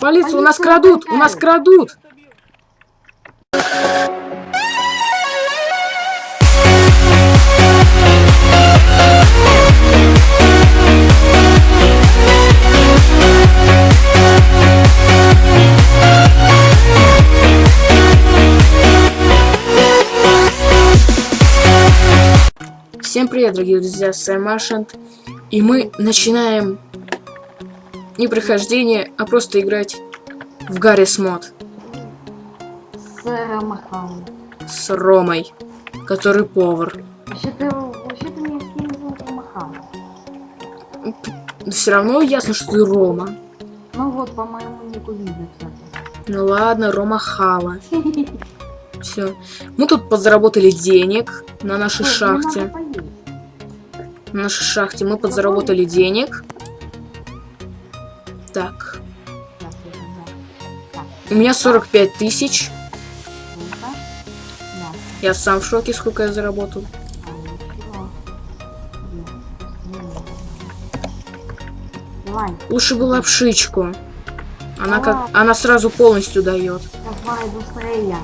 Полиция, у нас Полицию крадут, у нас крадут. Всем привет, дорогие друзья, с вами Машент. И мы начинаем не прохождение, а просто играть в Гаррис мод С э, Махалом. с Ромой, который повар. Вообще-то, вообще-то меня все равно ясно, что ты Рома. Ну вот, по моему нику видно, кстати. Ну ладно, Рома Хала. Все. Мы тут подзаработали денег на нашей Ой, мне шахте. На нашей шахте мы подзаработали денег. Так. У меня 45 тысяч. Я сам в шоке, сколько я заработал. А, Давай, Лучше бы лапшичку. Она как. Она сразу полностью дает. давай быстрее.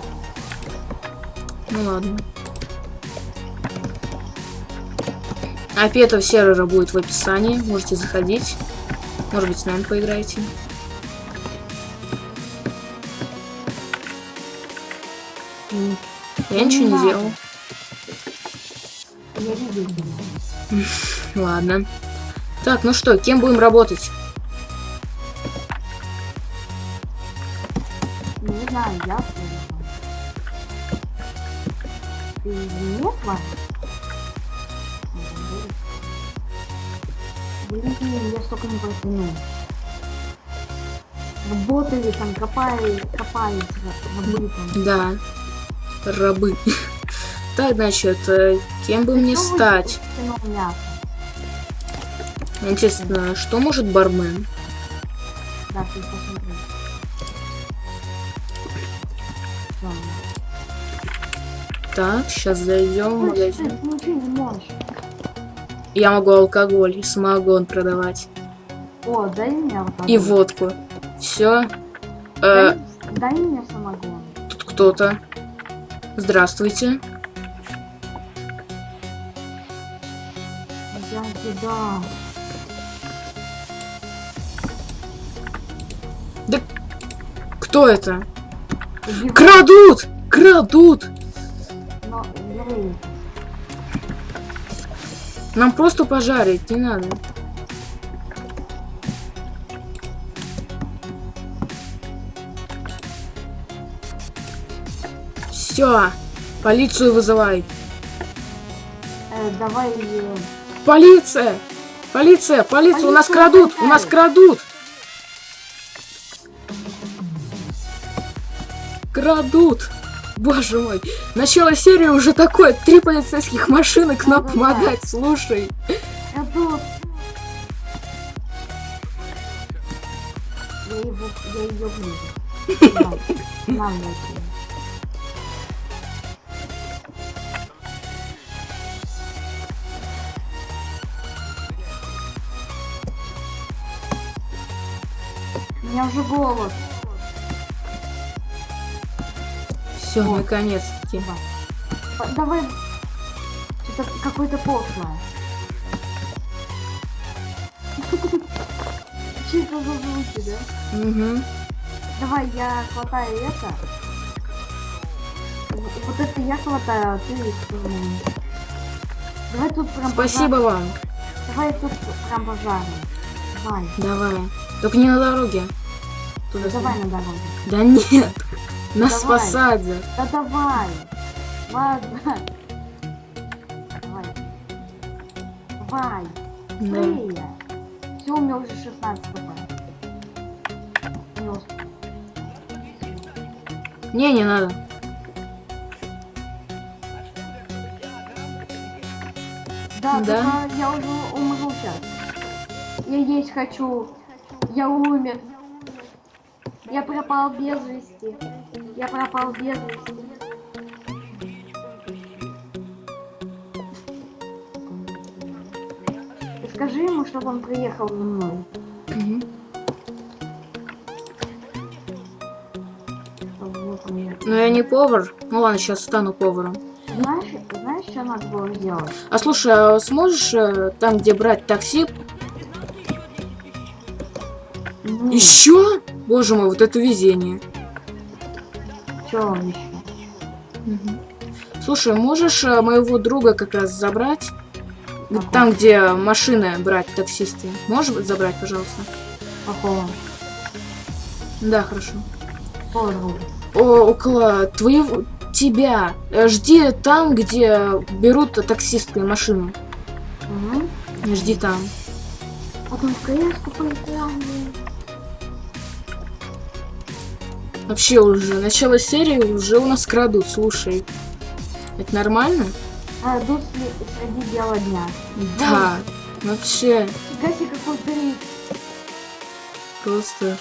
Ну ладно. IP этого сервера будет в описании. Можете заходить. Может быть, с нами поиграете. Я ничего не делал. Ладно. Так, ну что, кем будем работать? Столько не протяну. Работали там, копали, копались, рабы там. Да. Рабы. Так, значит, э, кем бы мне стать? Интересно, что может бармен? Да, ты посмотри. Так, сейчас зайдем в магазин. Я могу алкоголь и самогон продавать. О, дай мне вот И водку. Все. Дай, дай мне самогон. тут кто-то. Здравствуйте. Я тебя. Кто это? В- Крадут! Крадут! Но. Нам просто пожарить, не надо. Все, полицию вызывай. Э, давай. э, Полиция! Полиция! Полиция! У нас крадут! У нас крадут! Крадут! Боже мой! Начало серии уже такое. Три полицейских машины к нам Да-да-да. помогать. Слушай. Тут. Я его, я ее вижу. Давай, Нам меня уже голод. Все, Вот. наконец-таки. Давай. Что-то какое-то пошлое. Чисто за звуки, да? Угу. Давай, я хватаю это. Вот это я хватаю, а ты. Давай тут прям Спасибо пожар- вам. Давай тут прям пожарим. Давай. Давай. Только не на дороге. Туда Давай на дороге. Да нет. Нас Давай. посадят. Да давай. Ладно. Давай. Давай. Да. Все, у меня уже 16 хп. Плюс. Не, не надо. Да, Да? я уже умру сейчас. Я есть хочу. Я умер. Я пропал без вести. Я пропал без вести. Скажи ему, чтобы он приехал за мной. Но я не повар. Ну ладно, сейчас стану поваром. Знаешь, знаешь, что надо было сделать? А слушай, а сможешь э, там, где брать такси, Ну, еще? Боже мой, вот это везение. что еще? Слушай, можешь э, моего друга как раз забрать? Ага. Там, где машины брать таксисты. Можешь забрать, пожалуйста? Какого? Да, хорошо. Какого друга? О, около твоего... Тебя. Э, Жди там, где берут таксисты машины. Угу. Жди там. Потом в Вообще уже, начало серии уже у нас крадут, слушай. Это нормально? Сли- среди бела дня. Да. Вообще, Фига себе, какой трик. просто...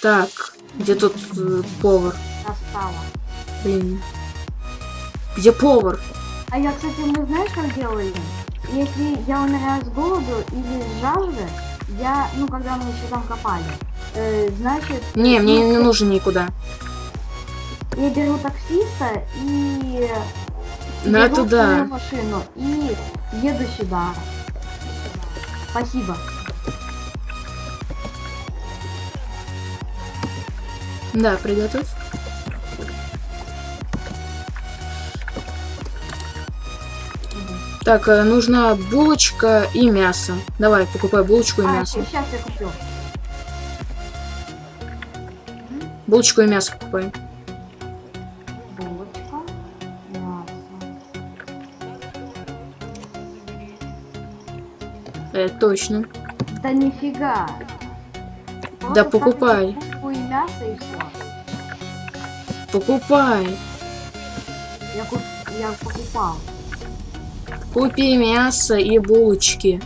Так, где тут э, повар? Достала. Блин. Где повар? А я, кстати, мы знаешь, как делали? Если я умираю с голоду или с жажды, я, ну, когда мы еще там копали, э, значит... Не, мне ну, не нужен никуда. Я беру таксиста и... Ну, беру это да. свою машину и еду сюда. Спасибо. Да, приготовь. Так, э, нужна булочка и мясо. Давай, покупай булочку и А, мясо. сейчас я куплю. Булочку и мясо покупай. Булочка, мясо. Э, точно. Да нифига. Да Просто покупай. ставлю булку и мясо и все. Покупай. Я, куп... я покупал. Купи мясо и булочки.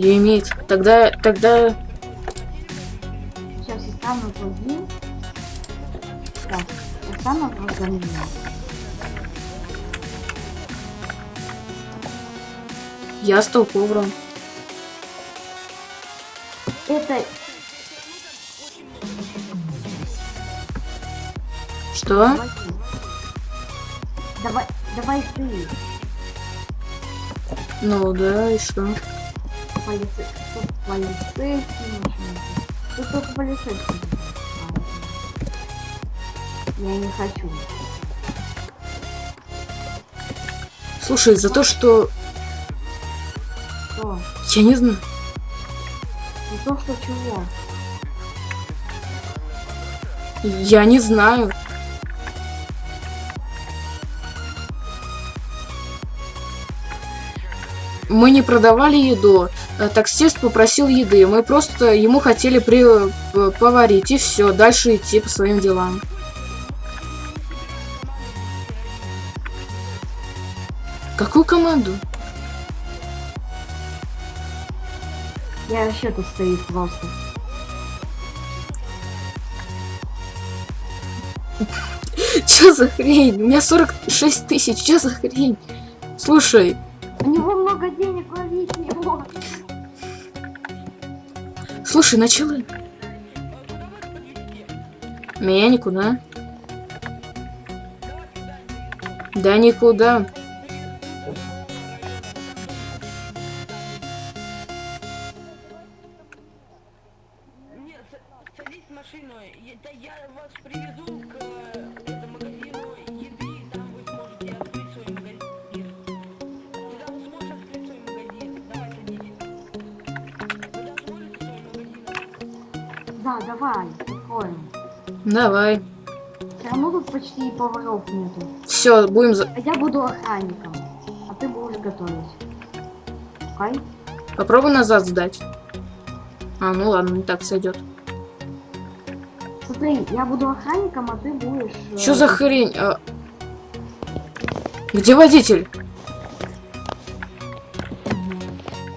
Лимит. Тогда, тогда... Сейчас я стану другим. Так, я стану другим. Я стал поваром. Это Что? Давай, давай ты. Ну да, и что? Полицейский машина. Тут только полицейский. Я не хочу. Слушай, за то, что... Что? Я не знаю. Не то, что чего. Я не знаю. Мы не продавали еду. Э, Таксист попросил еды. Мы просто ему хотели при... э, поварить. И все. Дальше идти по своим делам. Какую команду? Я вообще тут стою просто. Чё за хрень? У меня 46 тысяч. Чё за хрень? Слушай, слушай, начала. Меня никуда. Да никуда. Давай. Все равно тут почти поваров нету. Все, будем за... А я буду охранником, а ты будешь готовить. Окей? Попробуй назад сдать. А, ну ладно, не так сойдет. Смотри, я буду охранником, а ты будешь... э, Что за хрень? А, Где водитель?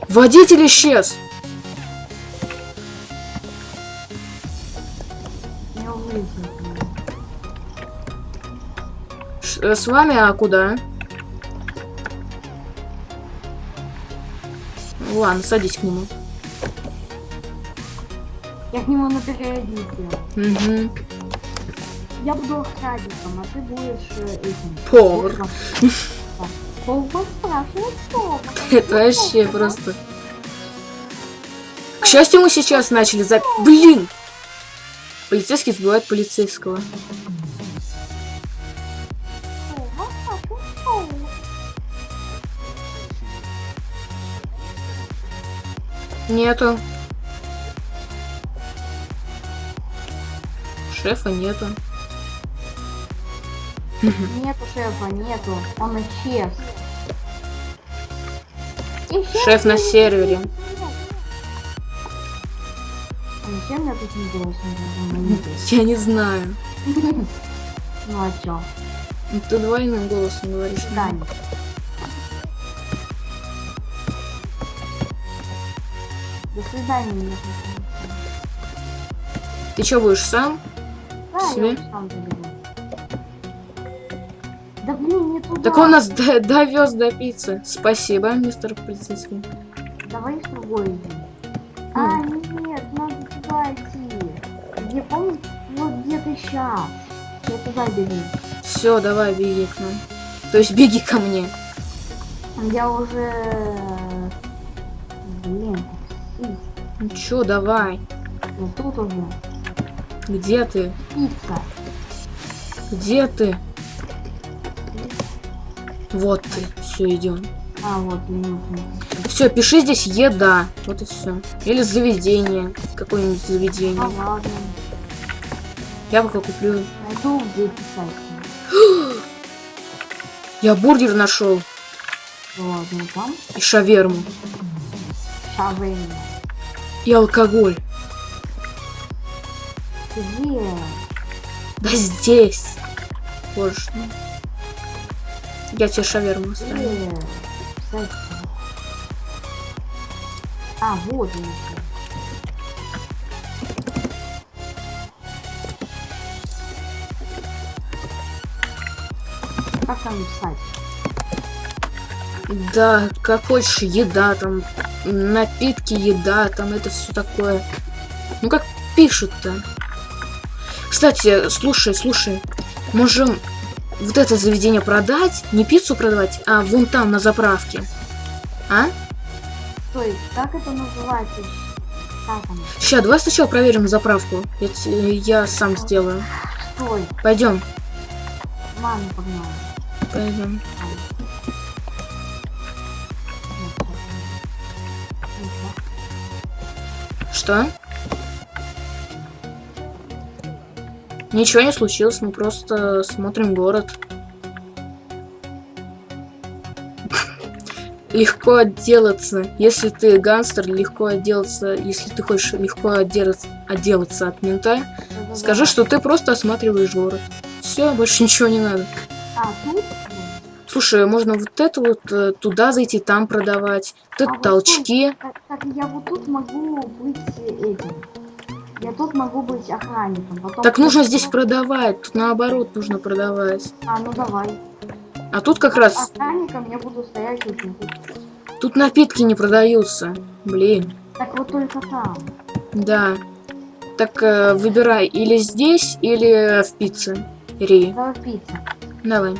Водитель исчез. Ш- э, с вами, а куда? Ладно, садись к нему. Я к нему на периодике. Угу. Я буду охранником, а ты будешь э, этим. Повар. Повар спрашивает повара. Это вообще просто... К счастью, мы сейчас начали за... Блин! Полицейский сбивает полицейского. Нету. Шефа нету. Нету шефа, нету. Он исчез. Исчез Шеф на сервере. Зачем я тут не голос не Я не знаю. Ну а чё? Ты двойным голосом говоришь. Дань. До свидания, Ты что будешь сам? Да, Себе? я сам заберу. Да блин, не туда. Так он нас довез до пиццы. Спасибо, мистер полицейский. Давай в другой. А, нет, сейчас. Я туда бегу. Все, давай, беги к нам. То есть беги ко мне. Я уже... Блин. Ну чё, давай. Я тут уже. Где ты? Пицца. Где ты? Вот ты. Все, идем. А, вот, минуту. Все, пиши здесь еда. Вот и все. Или заведение. Какое-нибудь заведение. А, ладно. Я пока куплю. Где писать. Я бургер нашел. Ладно, там. И шаверму. Шавейна. И алкоголь. Где? Да здесь. Боже ж мой. Я тебе шаверму оставлю. А, вот он Как там писать? Да, как хочешь, еда там, напитки, еда, там это все такое. Ну как пишут-то? Кстати, слушай, слушай, можем вот это заведение продать, не пиццу продавать, а вон там на заправке. А? Стой, как это называется? Сейчас, давай сначала проверим заправку. Я, я сам сделаю. Стой, Пойдем, мама погнала. Пойдем. Что? Ничего не случилось, мы просто смотрим город. Легко отделаться. Если ты гангстер, легко отделаться. Если ты хочешь легко отделаться, отделаться от мента, скажи, что ты просто осматриваешь город. Все, больше ничего не надо. А, тут? Слушай, можно вот это вот э, туда зайти, там продавать. Вот это А вот толчки. Так, так я вот тут могу быть э, этим. Я тут могу быть охранником. Потом Так нужно тут- здесь продавать. Тут наоборот нужно продавать. А, ну давай. А тут как раз, Охранником я буду стоять вот тут. тут напитки не продаются. Блин, Так вот только там. да. Так э, выбирай или здесь, или в пицце. Ри. Давай пицца. Давай.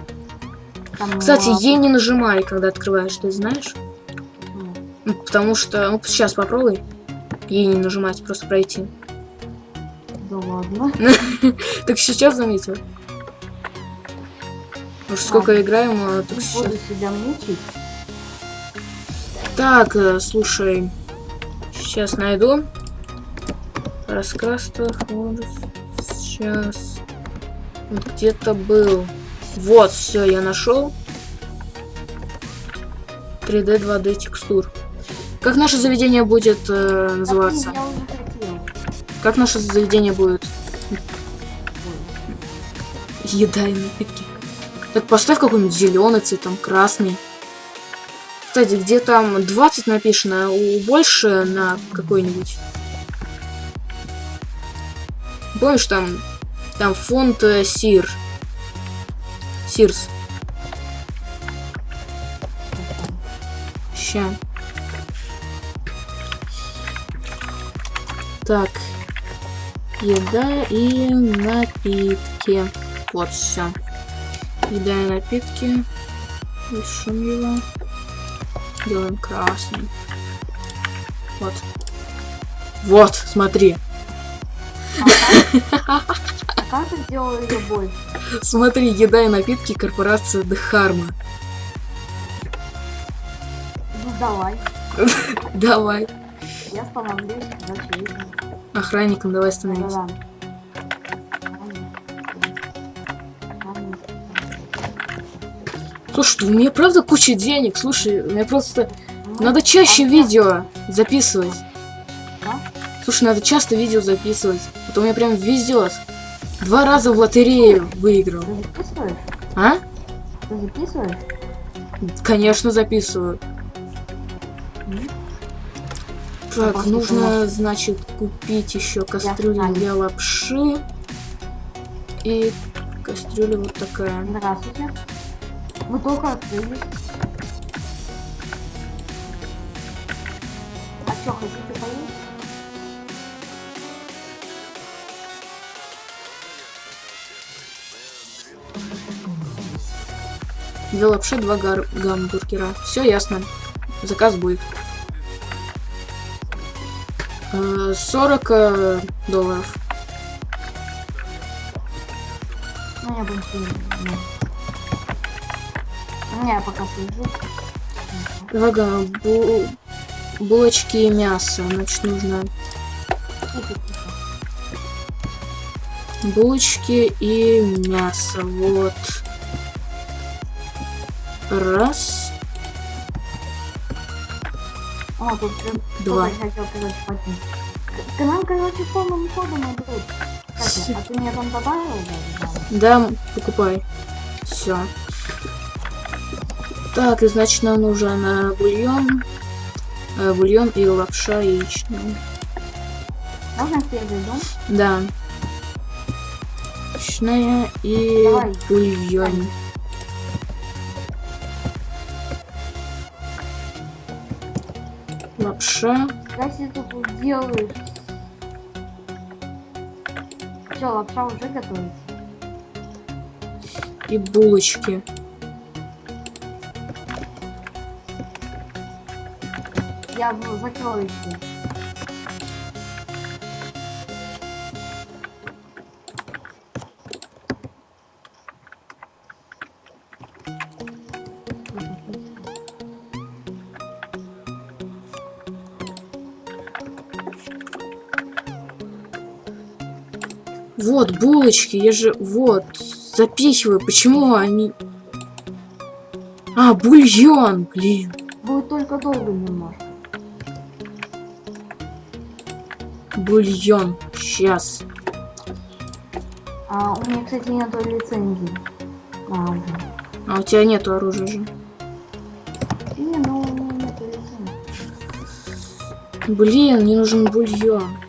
Там, Кстати, а, ей не нажимай, когда открываешь, ты знаешь? почему? Ну, потому что... Ну, сейчас попробуй. Ей не нажимать, просто пройти. Да ладно. Так сейчас заметил. Уж сколько играем, а так сейчас. себя мучить. Так, э, слушай. Сейчас найду. Раскраска. вот, Сейчас. Вот где-то был. Вот, все, я нашел. 3D, 2D текстур. Как наше заведение будет э, называться? Как наше заведение будет? Еда и напитки. Так поставь какой-нибудь зеленый цвет, там красный. Кстати, где там 20 написано, а у больше на какой-нибудь. Помнишь, там, там фонд э, Сир. Сирс. Ща. Так. Еда и напитки. Вот все. Еда и напитки. Лишим его. Делаем красный. Вот. Вот, смотри. Ага. как ты сделал ее больше? Смотри, еда и напитки корпорация Дхарма. Ну давай. Давай. Я становлюсь очевидно. Охранником давай становись. Слушай, у меня правда куча денег. Слушай, у меня просто... Надо чаще видео записывать. Слушай, надо часто видео записывать. А то у меня прям везет. Два раза в лотерею выиграл. Ты записываешь? А? Ты записываешь? Конечно, записываю. Так, нужно, значит, купить еще кастрюлю для лапши. И кастрюля вот такая. Здравствуйте. Мы только открылись. А что, хотите Две лапши, два гар- гамбургера. Все ясно. Заказ будет. Э, 40 э, долларов. Ну, я больше не... я пока слежу. Два га- бу- булочки и мясо. Значит, нужно булочки и мясо. Вот. Раз, О, тут прям Два. хотел, короче. К, к нам, короче, полным ходом идут. Кстати, а ты меня там добавил? Да, покупай. Все. Так, и значит нам нужен бульон. Э, бульон и лапша яичная. Можно первый дом? Да. Яичная и Давай. бульон. Лапша. Если ты тут делаешь... Все, лапша уже готовится. и булочки. Я закрою все. Вот, булочки, я же... Вот, запихиваю. Почему они... А, бульон, блин. Будет только долго немножко. Бульон. Сейчас. А, у меня, кстати, нету лицензии. А, уже. А у тебя нету оружия же. Не, ну у меня нету лицензии. Блин, мне нужен бульон.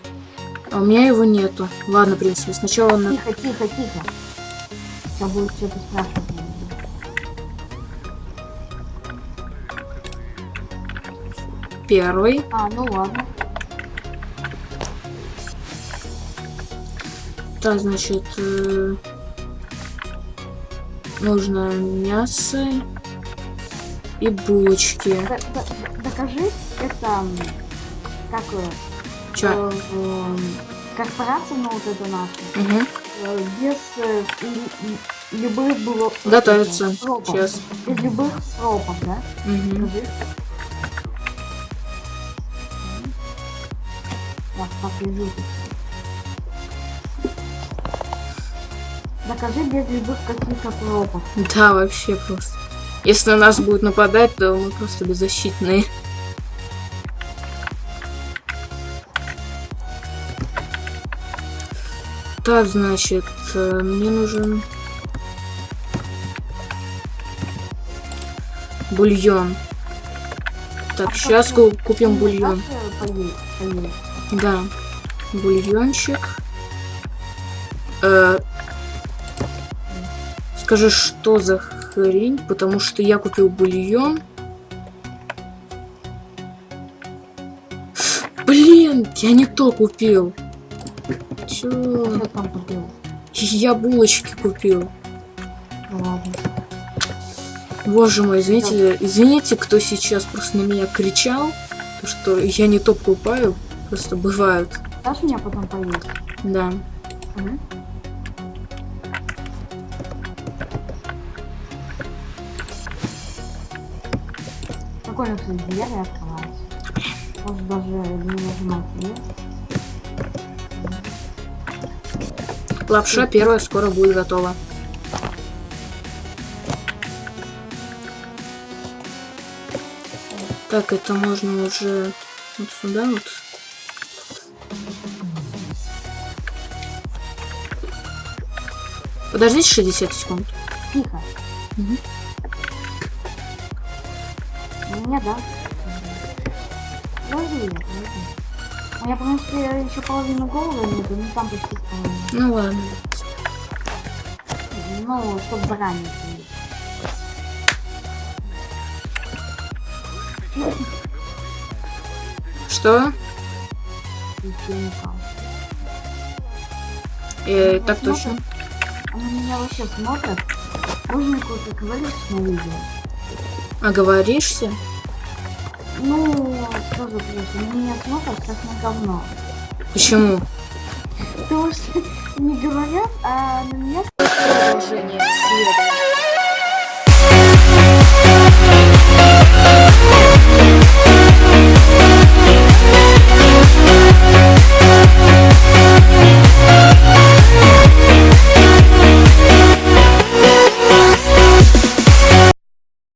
А у меня его нету. Ладно, в принципе, сначала на... Тихо, тихо, тихо. Сейчас будет что-то спрашивать. первый. А, ну ладно. Так, значит, э, нужно мясо и булочки. Д- д- докажи, это как э, Чё? э, корпорация, ну вот Угу. без э, любых было Готовится. пропов. Сейчас. Без любых пропов, да? Угу. Я посижу тут. Докажи без любых каких-то пропов. Да, вообще просто. Если на нас будут нападать, то мы просто беззащитные. Так, значит, э, мне нужен бульон. Так, А сейчас что, купим бульон. э? Да, бульончик. Э, скажи, что за хрень? Потому что я купил бульон. Блин, я не то купил. Что там купил? Я булочки купил. Ну ладно. Боже мой, извините, извините, кто сейчас просто на меня кричал, то, что я не то покупаю, просто бывают, Дашь меня потом поесть? да. Мгм. Прикольно, кстати, двери открываются. Может даже не нажимать есть. Лапша первая скоро будет готова. Так, это можно уже вот сюда вот. Подождите 60 секунд. Тихо. Мгм. Мне да. Подожди, подожди. У меня, потому что еще половину головы нету, ну там почти половина. Ну ладно. Ну, чтобы заранее. Что? Э, так точно. Они меня вообще смотрят. Можно какой-то говоришь на видео? Оговоришься? Ну, сразу плюс. Они меня смотрят как на говно. Почему? Потому что не говорят, а на меня Продолжение следует.